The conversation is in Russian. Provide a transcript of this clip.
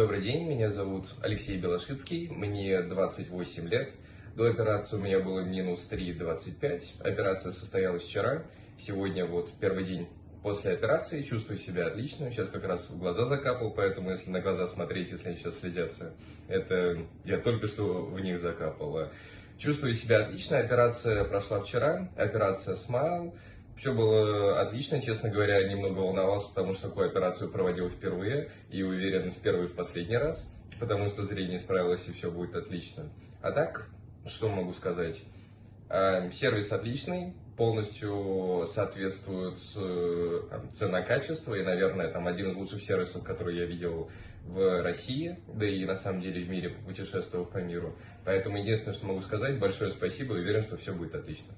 Добрый день, меня зовут Алексей Белошицкий, мне 28 лет. До операции у меня было минус 3,25. Операция состоялась вчера. Сегодня вот первый день после операции, чувствую себя отлично. Сейчас как раз в глаза закапал, поэтому если на глаза смотреть, если они сейчас следятся, это я только что в них закапал. Чувствую себя отлично. Операция прошла вчера. Операция Smile. Все было отлично, честно говоря, немного волновался, потому что такую операцию проводил впервые и уверен в первый и в последний раз, потому что зрение справилось и все будет отлично. А так, что могу сказать? А, сервис отличный, полностью соответствует цена-качество и, наверное, там один из лучших сервисов, который я видел в России, да и на самом деле в мире, путешествовав по миру. Поэтому единственное, что могу сказать, большое спасибо и уверен, что все будет отлично.